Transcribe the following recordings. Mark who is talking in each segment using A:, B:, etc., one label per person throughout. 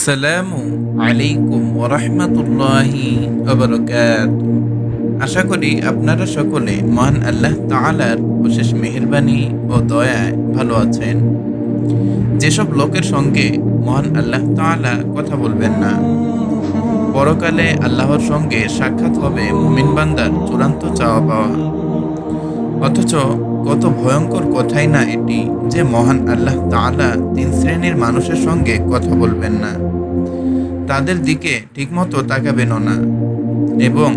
A: আসসালামু আলাইকুম ওরহমতুল্লাহি আশা করি আপনারা সকলে মহান আল্লাহ তাআলার অশেষ মেহেরবানি ও দয়ায় ভালো আছেন। যেসব লোকের সঙ্গে মহান আল্লাহ তাআলা কথা বলবেন না, পরকালে আল্লাহর সঙ্গে সাক্ষাৎ হবে মুমিন বান্দার চূড়ান্ত চাওয়া পাওয়া। অথচ কত ভয়ঙ্কর কথাই না এটি যে মহান আল্লাহ তাআলা তিন শ্রেণির মানুষের সঙ্গে কথা বলবেন না। তাদের দিকে ঠিকমতো তাকাবেনও না এবং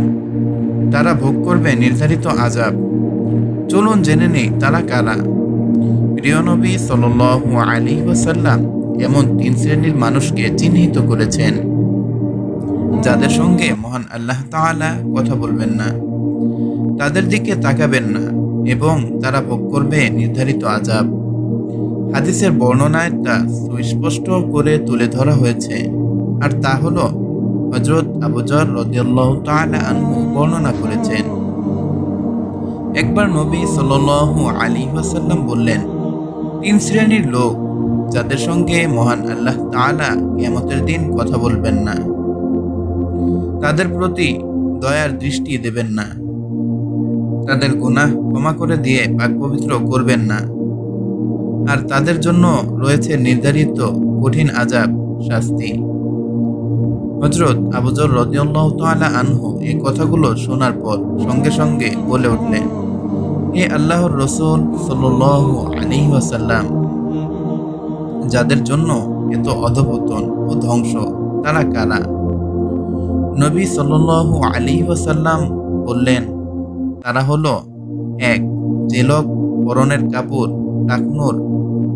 A: তারা ভোগ করবে নির্ধারিত আজাব চলুন জেনে নেই তারা কারা। প্রিয় নবী সাল্লাল্লাহু আলাইহি ওয়াসাল্লাম এমন তিন শ্রেণির মানুষকে চিহ্নিত করেছেন, যাদের সঙ্গে মহান আল্লাহ তাআলা কথা বলবেন না, তাদের দিকে তাকাবেন না, এবং তারা ভোগ করবে নির্ধারিত আজাব হাদিসের বর্ণনায় তা সুস্পষ্ট করে তুলে ধরা হয়েছে। আর তা হলো হজরত আবুজর রদিয়াল্লাহ আনহু বর্ণনা করেছেন। একবার নবী সাল্লাল্লাহু আলী ওয়াসাল্লাম বললেন, তিন শ্রেণির লোক, যাদের সঙ্গে মহান আল্লাহ তাআলা কিয়ামতের দিন কথা বলবেন না, তাদের প্রতি দয়ার দৃষ্টি দেবেন না, তাদের গুনাহ ক্ষমা করে দিয়ে পাক পবিত্র করবেন না, আর তাদের জন্য রয়েছে নির্ধারিত কঠিন আজাব শাস্তি। হজরত আবুজর রদিয়াল্লাহ তাআলা আনহু এই কথাগুলো শোনার পর সঙ্গে সঙ্গে বলে উঠলেন, হে আল্লাহর রসুল সাল্লাল্লাহু আলাইহি ওয়াসাল্লাম, যাদের জন্য এত অধপতন ও ধ্বংস, তারা কারা? নবী সাল্লাল্লাহু আলাইহি ওয়াসাল্লাম বললেন, তারা হলো এক, যে লোক পরনের কাপড়, টাকনুর,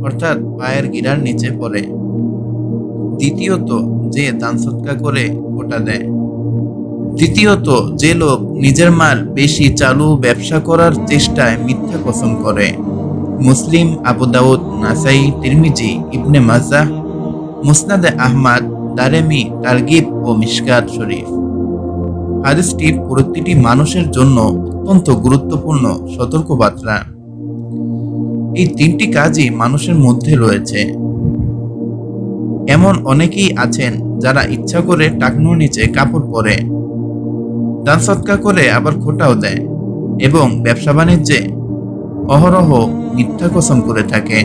A: অর্থাৎ পায়ের গিরার নিচে পড়ে। দ্বিতীয়ত যে দান সৎকা করে গোটা দেয়। তৃতীয়ত যে লোক নিজের মাল বেশি চালু ব্যবসা করার চেষ্টায় মিথ্যা কসম করে। মুসলিম, আবু দাউদ, নাসাই, তিরমিজি, ইবনে মাজাহ মুসনাদে আহমাদ, দারেমি, তারগিব ও মিশকাত শরীফ। হাদিসটি প্রতিটি মানুষের জন্য অত্যন্ত গুরুত্বপূর্ণ সতর্কবার্তা। এই তিনটি কাজই মানুষের মধ্যে রয়েছে। এমন অনেকেই আছেন যারা ইচ্ছা করে টাকনুর নিচে কাপড় পরে, দান সৎকা করে আবার খোটাও দেয় এবং ব্যবসা বাণিজ্যে অহরহ মিথ্যা কসম করে থাকে।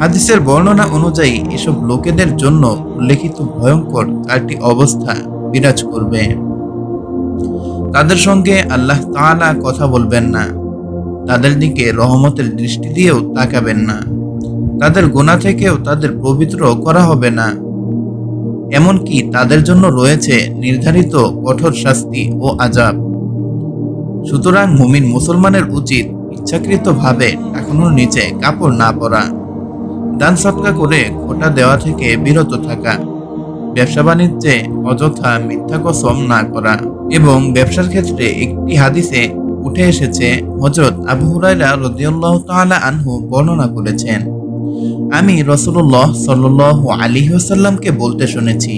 A: হাদিসের বর্ণনা অনুযায়ী এসব লোকেদের জন্য উল্লেখিত ভয়ঙ্কর চারটি অবস্থা বিরাজ করবে। তাদের সঙ্গে আল্লাহ তাআলা কথা বলবেন না। তাদের দিকে রহমতের দৃষ্টি দিয়েও তাকাবেন না। তাদের গোনা থেকেও তাদের পবিত্র করা হবে না। এমনকি তাদের জন্য রয়েছে নির্ধারিত কঠোর শাস্তি ও আজাব সুতরাং মুমিন মুসলমানের উচিত ইচ্ছাকৃতভাবে টাকানোর নিচে কাপড় না পরা। দান সৎকা করে খোটা দেওয়া থেকে বিরত থাকা। ব্যবসা বাণিজ্যে অযথা মিথ্যা কসম না করা। এবং ব্যবসার ক্ষেত্রে একটি হাদিসে উঠে এসেছে হজরত আবু হুরাইরা রদিয়াল্লাহ তাআলা আনহু বর্ণনা করেছেন। আমি রসুল্লাহ সাল্লাহ আলী ওসাল্লামকে বলতে শুনেছি।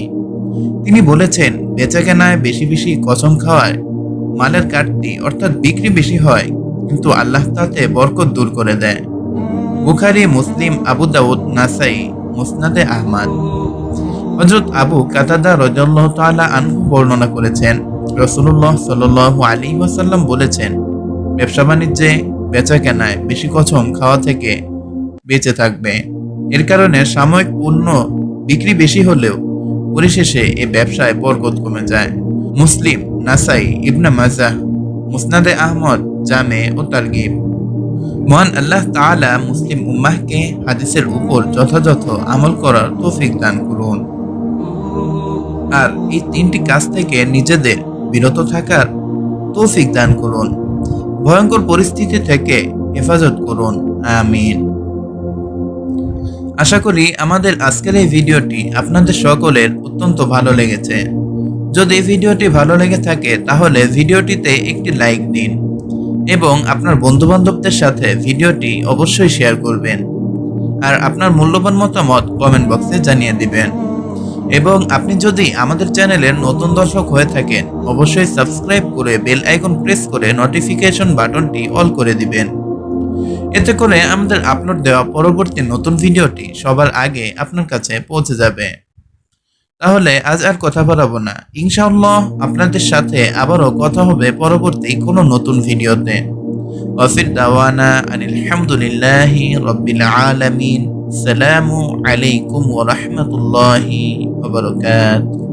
A: তিনি বলেছেন, বেচাকেনায় বেশি বেশি কসম খাওয়ায়, মালের কাটতি অর্থাৎ বিক্রি বেশি হয়, কিন্তু আল্লাহ তাতে বরকত দূর করে দেয়। বুখারি, মুসলিম, আবু দাউদ, নাসাই, মুসনাদে আহমাদ। হজরত আবু কাতাদা রজাল্লাহ তাআলা আনহু বর্ণনা করেছেন রসুল্লাহ সাল্লাহ আলী ওয়াসাল্লাম বলেছেন, ব্যবসা বাণিজ্যে বেচা কেনায় বেশি কসম খাওয়া থেকে বেঁচে থাকবে। এর কারণে সাময়িক পণ্য বিক্রি বেশি হলেও পরিশেষে এ ব্যবসায় বরকত কমে যায়। মুসলিম নাসাই ইবনা মাজাহ, মুসনাদে আহমদ, জামে ও তারগিব। মহান আল্লাহ তাআলা মুসলিম উম্মাহকে হাদিসের উপর যথাযথ আমল করার তৌফিক দান করুন। আর এই তিনটি কাজ থেকে নিজেদের বিরত থাকার তৌফিক দান করুন। ভয়ঙ্কর পরিস্থিতি থেকে হেফাজত করুন। আমিন। আশা করি আমাদের আজকের এই ভিডিওটি আপনাদের সকলের অত্যন্ত ভালো লেগেছে। যদি ভিডিওটি ভালো লেগে থাকে, তাহলে ভিডিওটিতে একটি লাইক দিন এবং আপনার বন্ধুবান্ধবদের সাথে ভিডিওটি অবশ্যই শেয়ার করবেন। আর আপনার মূল্যবান মতামত কমেন্ট বক্সে জানিয়ে দিবেন। এবং আপনি যদি আমাদের চ্যানেলের নতুন দর্শক হয়ে থাকেন, অবশ্যই সাবস্ক্রাইব করে বেল আইকন প্রেস করে নোটিফিকেশন বাটনটি অল করে দিবেন। এতে করে আমাদের আপলোড দেওয়া পরবর্তী নতুন ভিডিওটি সবার আগে আপনার কাছে পৌঁছে যাবে। তাহলে আজ আর কথা বাড়াবো না। ইনশাআল্লাহ আপনাদের সাথে আবারও কথা হবে পরবর্তী কোনো নতুন ভিডিওতে। ওয়াফির দাওয়ানা আনিল হামদুলিল্লাহি রব্বিল আলামিন। সালামু আলাইকুম ওয়া রাহমাতুল্লাহি ওয়া বারাকাতুহু।